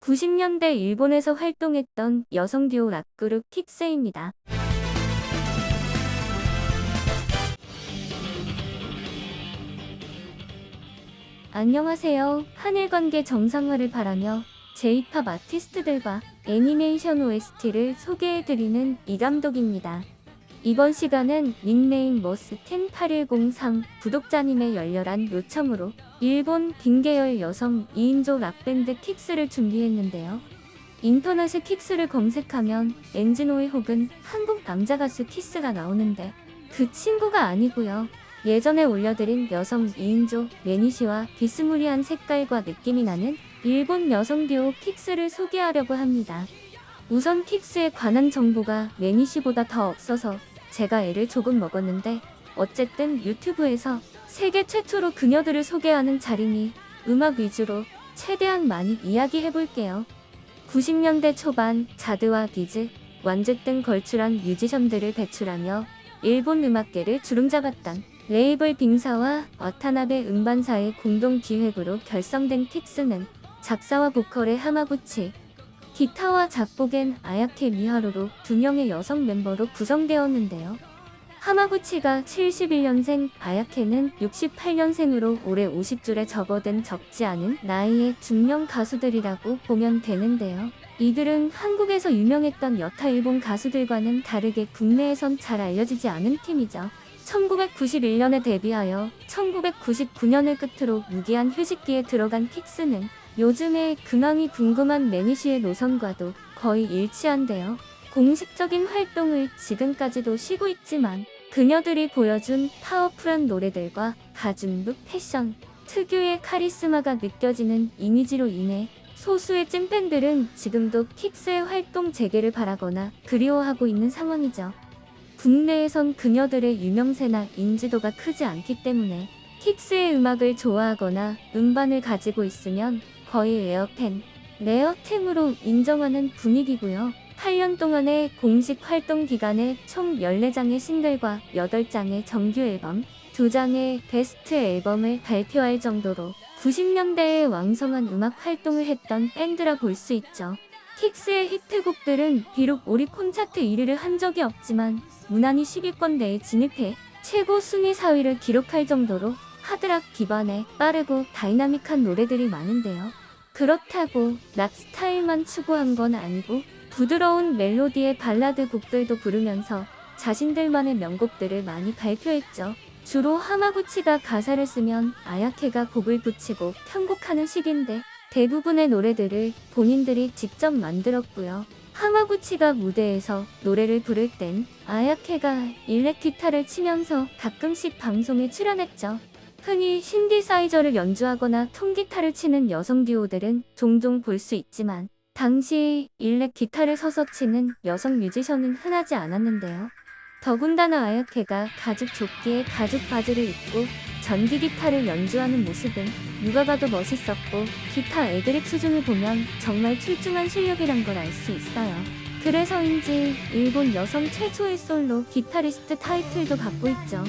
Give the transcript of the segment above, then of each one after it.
90년대 일본에서 활동했던 여성 듀오 락그룹 킥스입니다. 안녕하세요. 한일 관계 정상화를 바라며 J-팝 아티스트들과 애니메이션 OST를 소개해드리는 이 감독입니다. 이번 시간은 닉네임 머스10810 구독자님의 열렬한 요청으로 일본 Being 계열 여성 2인조 락밴드 킥스를 준비했는데요. 인터넷에 킥스를 검색하면 엔진오일 혹은 한국 남자 가수 긱스가 나오는데 그 친구가 아니고요. 예전에 올려드린 여성 2인조 매니시와 비스무리한 색깔과 느낌이 나는 일본 여성 듀오 킥스를 소개하려고 합니다. 우선 킥스에 관한 정보가 매니시보다 더 없어서 제가 애를 조금 먹었는데 어쨌든 유튜브에서 세계 최초로 그녀들을 소개하는 자리니 음악 위주로 최대한 많이 이야기해볼게요. 90년대 초반 자드와 비즈, 완즈 등 걸출한 뮤지션들을 배출하며 일본 음악계를 주름잡았던 레이블 빙사와 와타나베 음반사의 공동 기획으로 결성된 킥스는 작사와 보컬의 하마구치, 기타와 작곡엔 아야케 미하루로 두 명의 여성 멤버로 구성되었는데요. 하마구치가 71년생, 아야케는 68년생으로 올해 50줄에 접어든 적지 않은 나이의 중년 가수들이라고 보면 되는데요. 이들은 한국에서 유명했던 여타 일본 가수들과는 다르게 국내에선 잘 알려지지 않은 팀이죠. 1991년에 데뷔하여 1999년을 끝으로 무기한 휴식기에 들어간 킥스는 요즘에 근황이 궁금한 매니시의 노선과도 거의 일치한데요. 공식적인 활동을 지금까지도 쉬고 있지만 그녀들이 보여준 파워풀한 노래들과 가진룩 패션, 특유의 카리스마가 느껴지는 이미지로 인해 소수의 찐팬들은 지금도 킥스의 활동 재개를 바라거나 그리워하고 있는 상황이죠. 국내에선 그녀들의 유명세나 인지도가 크지 않기 때문에 킥스의 음악을 좋아하거나 음반을 가지고 있으면 거의 레어팬, 레어템으로 인정하는 분위기고요. 8년 동안의 공식 활동 기간에 총 14장의 싱글과 8장의 정규 앨범, 2장의 베스트 앨범을 발표할 정도로 90년대에 왕성한 음악 활동을 했던 밴드라 볼 수 있죠. 킥스의 히트곡들은 비록 오리콘 차트 1위를 한 적이 없지만 무난히 10위권 내에 진입해 최고 순위 4위를 기록할 정도로 하드락 기반의 빠르고 다이나믹한 노래들이 많은데요. 그렇다고 락 스타일만 추구한 건 아니고 부드러운 멜로디의 발라드 곡들도 부르면서 자신들만의 명곡들을 많이 발표했죠. 주로 하마구치가 가사를 쓰면 아야케가 곡을 붙이고 편곡하는 식인데 대부분의 노래들을 본인들이 직접 만들었고요. 하마구치가 무대에서 노래를 부를 땐 아야케가 일렉 기타를 치면서 가끔씩 방송에 출연했죠. 흔히 신디사이저를 연주하거나 통기타를 치는 여성 듀오들은 종종 볼 수 있지만 당시 일렉 기타를 서서 치는 여성 뮤지션은 흔하지 않았는데요. 더군다나 아야케가 가죽 조끼에 가죽 바지를 입고 전기 기타를 연주하는 모습은 누가 봐도 멋있었고 기타 애드립 수준을 보면 정말 출중한 실력이란 걸 알 수 있어요. 그래서인지 일본 여성 최초의 솔로 기타리스트 타이틀도 갖고 있죠.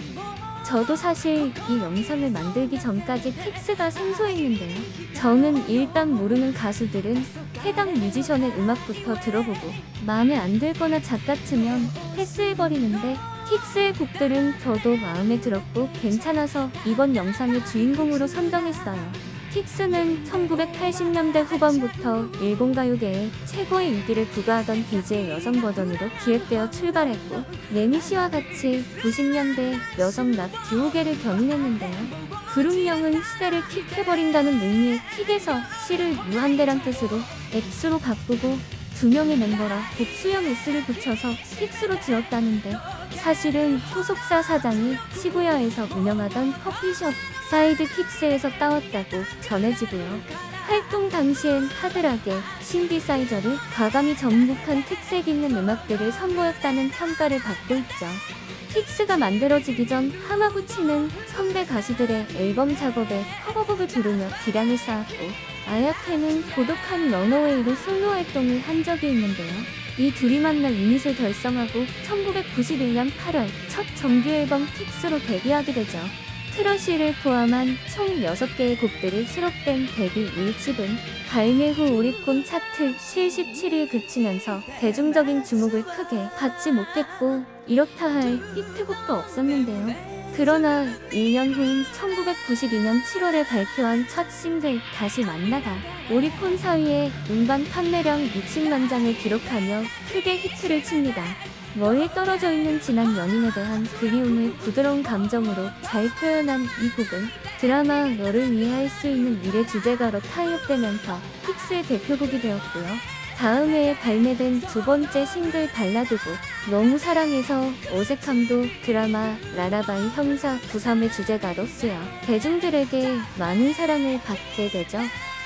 저도 사실 이 영상을 만들기 전까지 킥스가 생소했는데요. 저는 일단 모르는 가수들은 해당 뮤지션의 음악부터 들어보고 마음에 안 들거나 작 같으면 패스해버리는데 킥스의 곡들은 저도 마음에 들었고 괜찮아서 이번 영상의 주인공으로 선정했어요. 킥스는 1980년대 후반부터 일본 가요계에 최고의 인기를 부과하던 비즈의 여성 버전으로 기획되어 출발했고 레니시와 같이 90년대 여성 락 듀오계를 견인했는데요. 그룹명은 시대를 킥해버린다는 의미의 킥에서 C를 무한대란 뜻으로 X로 바꾸고 두 명의 멤버라 복수형 S를 붙여서 킥스로 지었다는데 사실은 소속사 사장이 시부야에서 운영하던 커피숍 Side Kicks에서 따왔다고 전해지고요. 활동 당시엔 하드하게 신디사이저를 과감히 접목한 특색 있는 음악들을 선보였다는 평가를 받고 있죠. 킥스가 만들어지기 전 하마구치는 선배 가수들의 앨범 작업에 커버곡을 부르며 기량을 쌓았고 아야케는 고독한 runaway로 솔로 활동을 한 적이 있는데요. 이 둘이 만나 유닛을 결성하고 1991년 8월 첫 정규 앨범 킥스로 데뷔하게 되죠. 트러쉬를 포함한 총 6개의 곡들이 수록된 데뷔 1집은 발매 후 오리콘 차트 77위에 그치면서 대중적인 주목을 크게 받지 못했고 이렇다 할 히트곡도 없었는데요. 그러나 1년 후인 1992년 7월에 발표한 첫 싱글 다시 만나다 오리콘 4위의 음반 판매량 60만 장을 기록하며 크게 히트를 칩니다. 멀리 떨어져 있는 지난 연인에 대한 그리움을 부드러운 감정으로 잘 표현한 이 곡은 드라마 너를 위해 할 수 있는 일의 주제가로 tie-up되면서 킥스의 대표곡이 되었고요. 다음 해에 발매된 두 번째 싱글 발라드곡 너무 사랑해서 어색함도 드라마 lullaby 형사 93의 주제가로 쓰여 대중들에게 많은 사랑을 받게 되죠.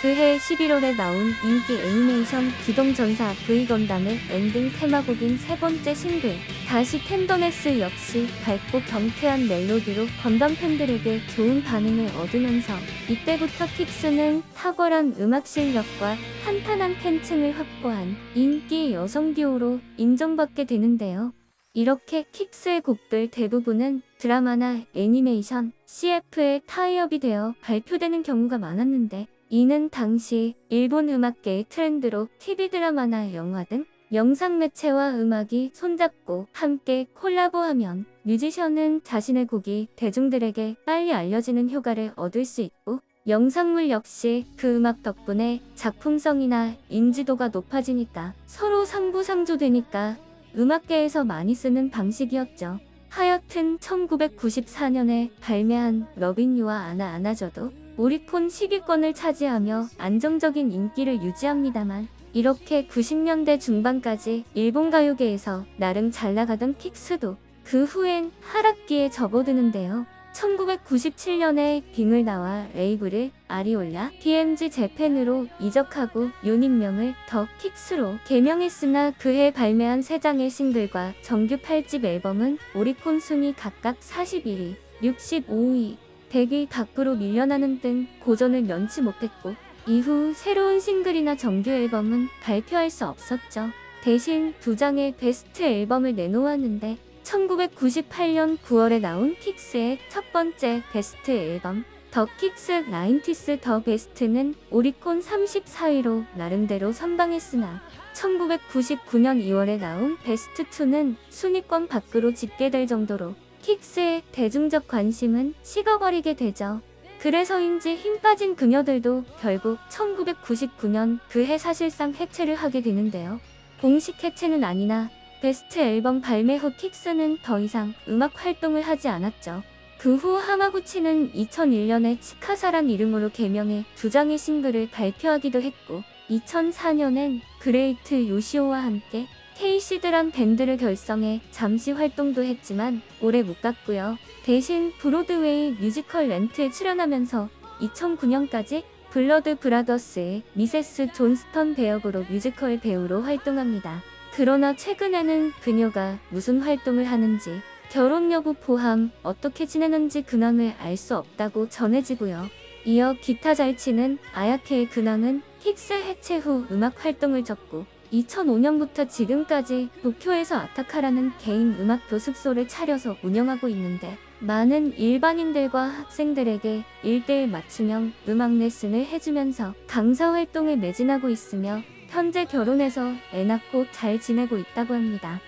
그해 11월에 나온 인기 애니메이션 기동전사 V건담의 엔딩 테마곡인 세 번째 싱글 다시 tenderness 역시 밝고 경쾌한 멜로디로 건담 팬들에게 좋은 반응을 얻으면서 이때부터 킥스는 탁월한 음악 실력과 탄탄한 팬층을 확보한 인기 여성 듀오로 인정받게 되는데요. 이렇게 킥스의 곡들 대부분은 드라마나 애니메이션, CF에 타이업이 되어 발표되는 경우가 많았는데 이는 당시 일본 음악계의 트렌드로 TV 드라마나 영화 등 영상 매체와 음악이 손잡고 함께 콜라보하면 뮤지션은 자신의 곡이 대중들에게 빨리 알려지는 효과를 얻을 수 있고 영상물 역시 그 음악 덕분에 작품성이나 인지도가 높아지니까 서로 상부상조되니까 음악계에서 많이 쓰는 방식이었죠. 하여튼 1994년에 발매한 러빙유와 아나 안아줘도 오리콘 10위권을 차지하며 안정적인 인기를 유지합니다만 이렇게 90년대 중반까지 일본 가요계에서 나름 잘 나가던 픽스도 그 후엔 하락기에 접어드는데요. 1997년에 빙을 나와 레이블을 아리올라 PMG 재팬으로 이적하고 유닛명을 더 킥스로 개명했으나 그해 발매한 3장의 싱글과 정규 8집 앨범은 오리콘 순위 각각 41위, 65위, 100위 밖으로 밀려나는 등 고전을 면치 못했고 이후 새로운 싱글이나 정규 앨범은 발표할 수 없었죠. 대신 두 장의 베스트 앨범을 내놓았는데 1998년 9월에 나온 킥스의 첫 번째 베스트 앨범 the 킥스 nineties the best는 오리콘 34위로 나름대로 선방했으나 1999년 2월에 나온 베스트 2는 순위권 밖으로 집계될 정도로 킥스의 대중적 관심은 식어버리게 되죠. 그래서인지 힘 빠진 그녀들도 결국 1999년 그해 사실상 해체를 하게 되는데요. 공식 해체는 아니나 베스트 앨범 발매 후 킥스는 더 이상 음악 활동을 하지 않았죠. 그 후 하마구치는 2001년에 치카사란 이름으로 개명해 두 장의 싱글을 발표하기도 했고 2004년엔 그레이트 요시오와 함께 케이시드란 밴드를 결성해 잠시 활동도 했지만 오래 못 갔고요. 대신 브로드웨이 뮤지컬 렌트에 출연하면서 2009년까지 Blood Brothers의 미세스 존스턴 배역으로 뮤지컬 배우로 활동합니다. 그러나 최근에는 그녀가 무슨 활동을 하는지 결혼 여부 포함 어떻게 지내는지 근황을 알 수 없다고 전해지고요. 이어 기타 잘 치는 아야케의 근황은 킥스 해체 후 음악 활동을 접고 2005년부터 지금까지 도쿄에서 아타카라는 개인 음악 교습소를 차려서 운영하고 있는데 많은 일반인들과 학생들에게 1대1 맞춤형 음악 레슨을 해주면서 강사 활동에 매진하고 있으며 현재 결혼해서 애 낳고 잘 지내고 있다고 합니다.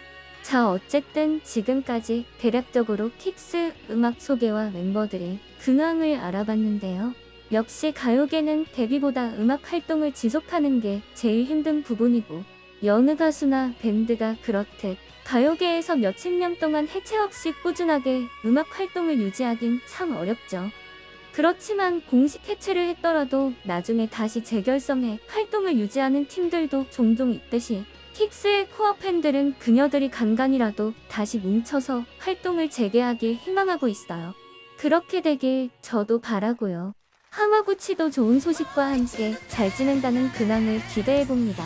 자 어쨌든 지금까지 대략적으로 킥스 음악 소개와 멤버들의 근황을 알아봤는데요. 역시 가요계는 데뷔보다 음악 활동을 지속하는 게 제일 힘든 부분이고 여느 가수나 밴드가 그렇듯 가요계에서 몇십 년 동안 해체 없이 꾸준하게 음악 활동을 유지하긴 참 어렵죠. 그렇지만 공식 해체를 했더라도 나중에 다시 재결성해 활동을 유지하는 팀들도 종종 있듯이 킥스의 코어 팬들은 그녀들이 간간이라도 다시 뭉쳐서 활동을 재개하길 희망하고 있어요. 그렇게 되길 저도 바라고요. 하마구치도 좋은 소식과 함께 잘 지낸다는 근황을 기대해봅니다.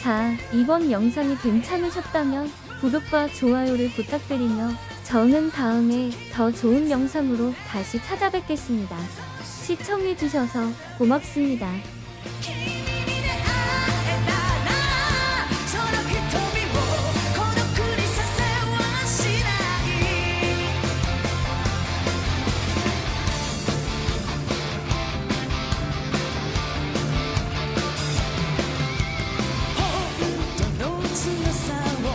자, 이번 영상이 괜찮으셨다면 구독과 좋아요를 부탁드리며 저는 다음에 더 좋은 영상으로 다시 찾아뵙겠습니다. 시청해주셔서 고맙습니다.